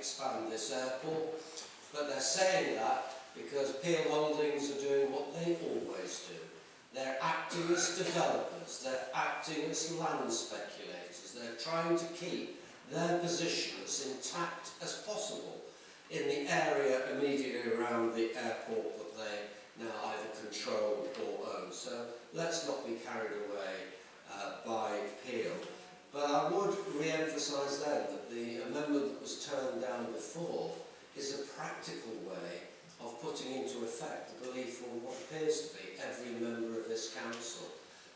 expand this airport. Uh, but they're saying that because Peel Holdings are doing what they always do. They're acting as developers, they're acting as land speculators, they're trying to keep their position as intact as possible in the area immediately around the airport that they now either control or own. So let's not be carried away uh, by Peel. But I would re-emphasise then that the amendment that was turned down before is a practical way of putting into effect the belief of what appears to be every member of this council.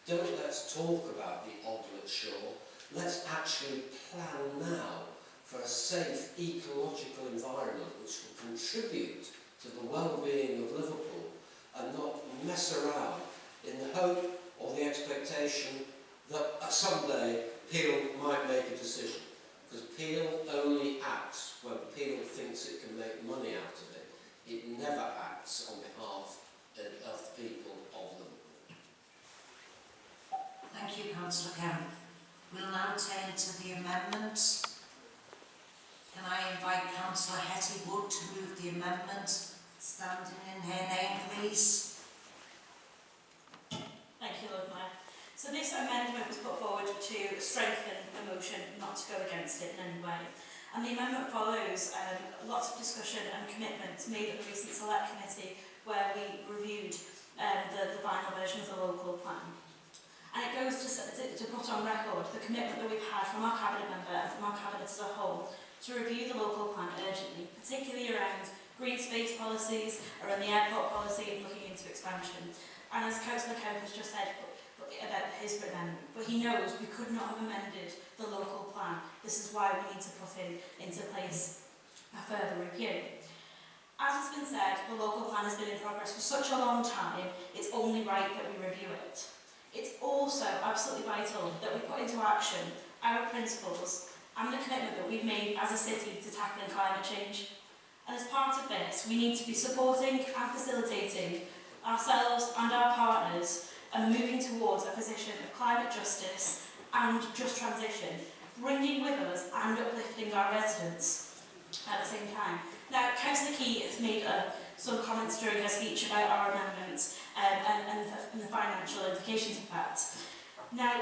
Don't let's talk about the Oglet Shore, let's actually plan now for a safe ecological environment which will contribute to the well-being of Liverpool and not mess around in the hope or the expectation that someday Peel might make a decision. Because Peel only acts when Peel thinks it can make money out of it. It never acts on behalf of the people of them. Thank you, Councillor Kemp. We'll now turn to the amendments. Can I invite Councillor Hetty Wood to move the amendment, standing in her name, please? Thank you, Lord Mayor. So this amendment was put forward to strengthen the motion, not to go against it in any way. And the amendment follows um, lots of discussion and commitments made at the recent select committee where we reviewed um, the, the final version of the local plan. And it goes to, to, to put on record the commitment that we've had from our cabinet member and from our cabinet as a whole to review the local plan urgently, particularly around green space policies, around the airport policy and looking into expansion. And as Councillor Kemp has just said, about his amendment, but he knows we could not have amended the local plan. This is why we need to put in into place a further review. As has been said, the local plan has been in progress for such a long time, it's only right that we review it. It's also absolutely vital that we put into action our principles and the commitment that we've made as a city to tackling climate change. And as part of this, we need to be supporting and facilitating ourselves and our partners and moving towards a position of climate justice and just transition, bringing with us and uplifting our residents at the same time. Now, Councillor Key has made uh, some comments during her speech about our amendments um, and, and, the, and the financial implications of that. Now,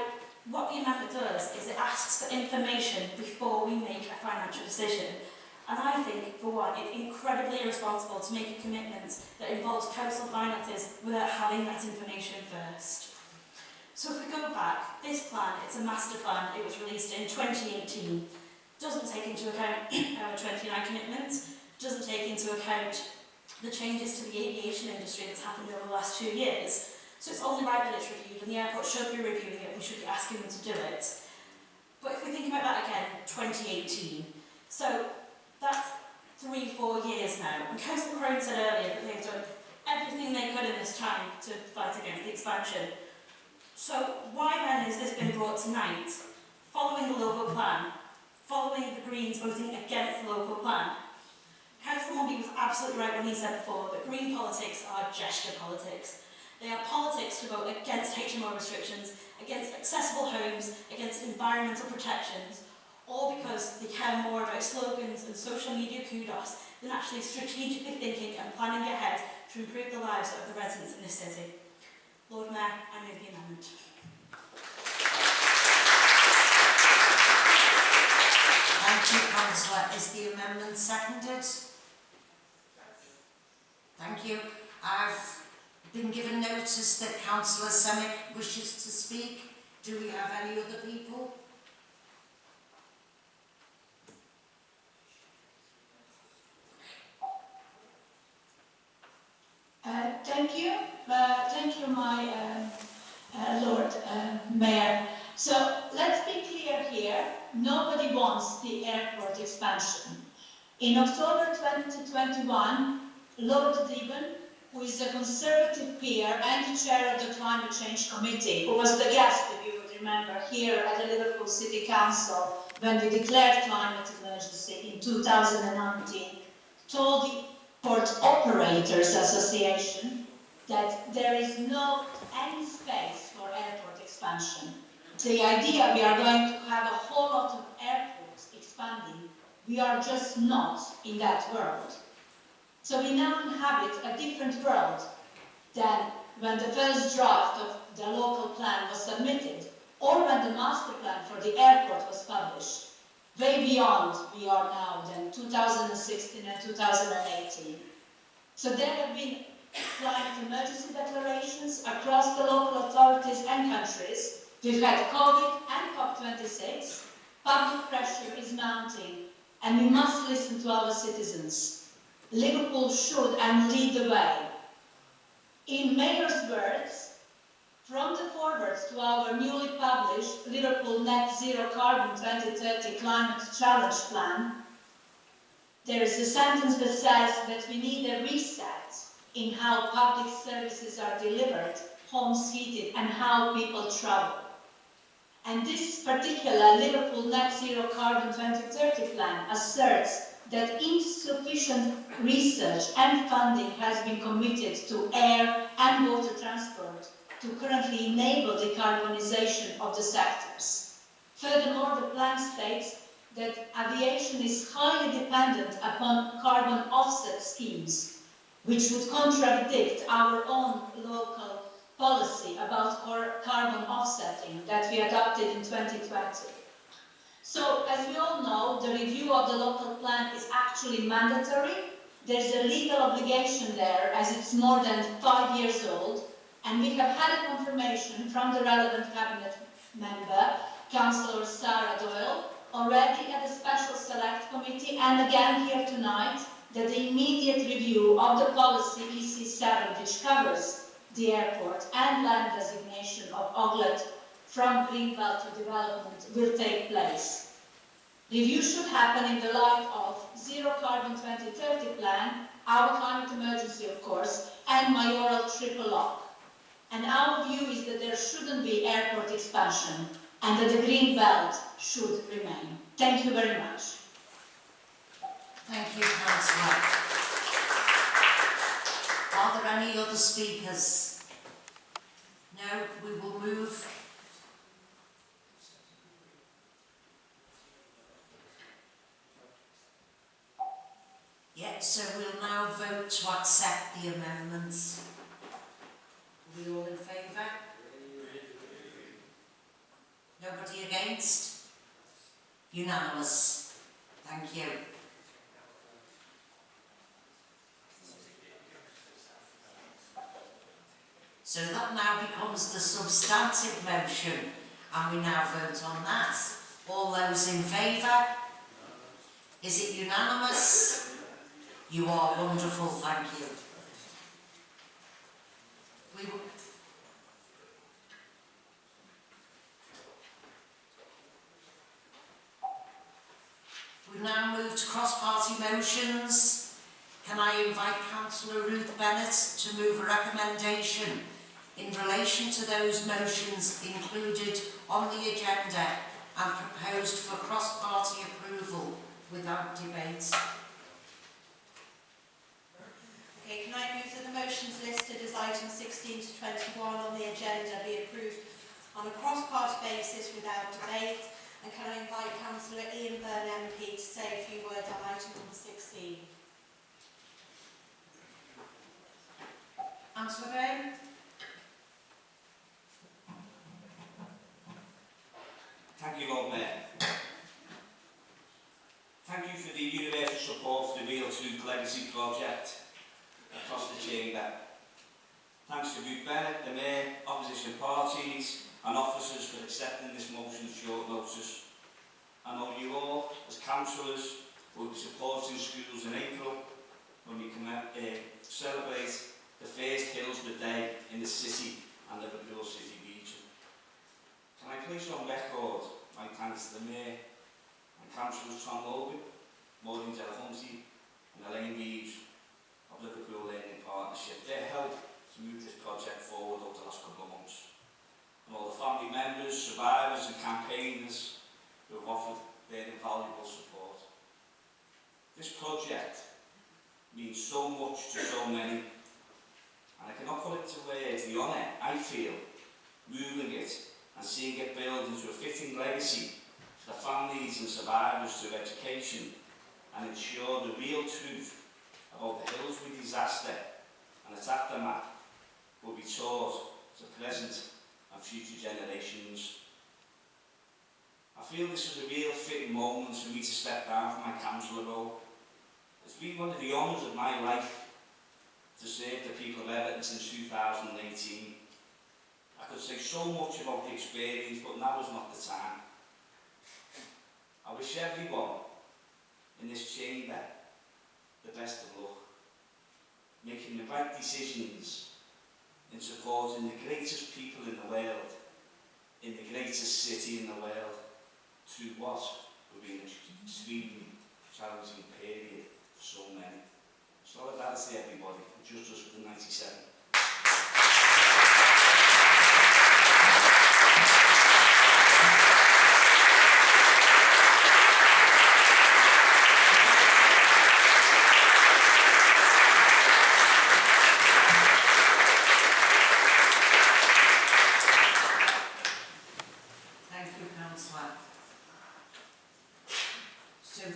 what the amendment does is it asks for information before we make a financial decision And I think, for one, it's incredibly irresponsible to make a commitment that involves council finances without having that information first. So if we go back, this plan, it's a master plan, it was released in 2018, doesn't take into account our 29 commitments, doesn't take into account the changes to the aviation industry that's happened over the last two years, So it's only right that it's reviewed, and the airport should be reviewing it, we should be asking them to do it. But if we think about that again, 2018. So that's three, four years now. And Councillor Crone said earlier that they've done everything they could in this time to fight against the expansion. So why then has this been brought tonight, following the local plan, following the Greens voting against the local plan? Councillor Mumby was absolutely right when he said before that green politics are gesture politics. They are politics to vote against HMO restrictions, against accessible homes, against environmental protections, all because they care more about slogans and social media kudos than actually strategically thinking and planning ahead to improve the lives of the residents in this city. Lord Mayor, I move the amendment. Thank you, Councillor. Is the amendment seconded? Thank you. I've been given notice that Councillor Semick wishes to speak. Do we have any other people? Uh, thank you. Uh, thank you, my uh, uh, Lord uh, Mayor. So let's be clear here. Nobody wants the airport expansion. In October 2021, Lord Deben who is a Conservative peer and chair of the Climate Change Committee, who was the guest, if you would remember, here at the Liverpool City Council when we declared climate emergency in 2019, told the Port Operators Association that there is no any space for airport expansion. The idea we are going to have a whole lot of airports expanding We are just not in that world. So we now inhabit a different world than when the first draft of the local plan was submitted or when the master plan for the airport was published. Way beyond we are now than 2016 and 2018. So there have been climate emergency declarations across the local authorities and countries. We've had COVID and COP26. Public pressure is mounting and we must listen to our citizens. Liverpool should and lead the way. In Mayor's words, from the forwards to our newly published Liverpool Net Zero Carbon 2030 Climate Challenge Plan, there is a sentence that says that we need a reset in how public services are delivered, homes heated, and how people travel. And this particular Liverpool Net Zero Carbon 2030 plan asserts that insufficient research and funding has been committed to air and water transport to currently enable decarbonisation of the sectors. Furthermore, the plan states that aviation is highly dependent upon carbon offset schemes, which would contradict our own local policy about carbon offsetting that we adopted in 2020. So, as we all know, the review of the local plan is actually mandatory. There's a legal obligation there as it's more than five years old. And we have had a confirmation from the relevant cabinet member, Councillor Sarah Doyle, already at the Special Select Committee and again here tonight, that the immediate review of the policy EC7, which covers the airport and land designation of Oglet from Greenbelt to development will take place. Review should happen in the light of Zero Carbon 2030 plan, our climate emergency of course, and mayoral triple lock. And our view is that there shouldn't be airport expansion and that the green belt should remain. Thank you very much. Thank you, Councillor. Are there any other speakers? No, we will move. Yeah, so we'll now vote to accept the amendments. Are we all in favour? Nobody against? Unanimous. Thank you. So that now becomes the substantive motion and we now vote on that. All those in favour? Is it unanimous? You are wonderful, thank you. We We've now moved to cross-party motions. Can I invite Councillor Ruth Bennett to move a recommendation in relation to those motions included on the agenda and proposed for cross-party approval without debate. Okay, can I move that the motions listed as items 16 to 21 on the agenda be approved on a cross-party basis without debate? And can I invite Councillor Ian Byrne MP to say a few words on item number 16? Councillor Byrne? Thank you, Lord Mayor. Thank you for the universal support for the Real Duke Legacy Project across the chamber. Thanks to Ruth Bennett, the Mayor, opposition parties and officers for accepting this motion at short notice. I know you all, as councillors, will be supporting schools in April when we come out, uh, celebrate the first Hillsborough Day in the city and Liverpool City place on record, my thanks to the Mayor and Councillors Tom Logan, Maureen Delahunty and Elaine Reeves of Liverpool Learning Partnership. Their help to move this project forward over the last couple of months. And all the family members, survivors and campaigners who have offered their invaluable support. This project means so much to so many and I cannot put it to words the honour I feel moving it and seeing it build into a fitting legacy for the families and survivors through education and ensure the real truth about the Hillsby disaster and its aftermath will be taught to present and future generations. I feel this was a real fitting moment for me to step down from my councillor role. It's been one of the honours of my life to serve the people of Everton since 2018 I could say so much about the experience, but now is not the time. I wish everyone in this chamber the best of luck, making the right decisions in supporting the greatest people in the world, in the greatest city in the world, through what would be an extremely challenging period for so many. Solidarity everybody, just as with the 97.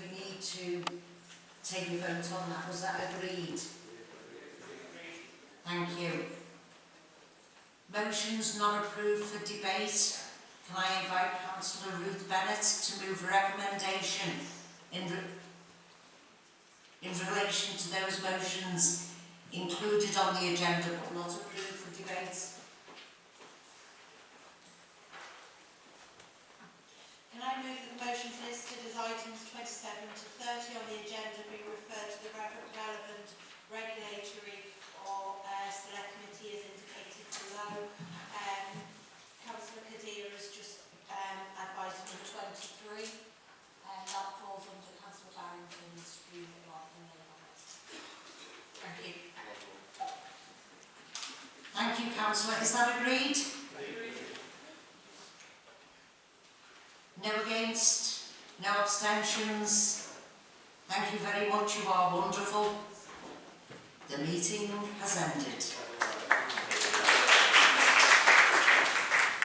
We need to take a vote on that, was that agreed? Thank you. Motions not approved for debate. Can I invite councillor Ruth Bennett to move a recommendation in, re- in relation to those motions included on the agenda but not approved for debate? 27 to 30 on the agenda be referred to the relevant regulatory or uh, select committee as indicated below. Um, Councillor Kadir has just um, advised number 23 and that falls under Councillor Barrington's remit rather than the comments. Thank you. Thank you, Councillor. Is that agreed? Abstentions? Thank you very much. You are wonderful. The meeting has ended.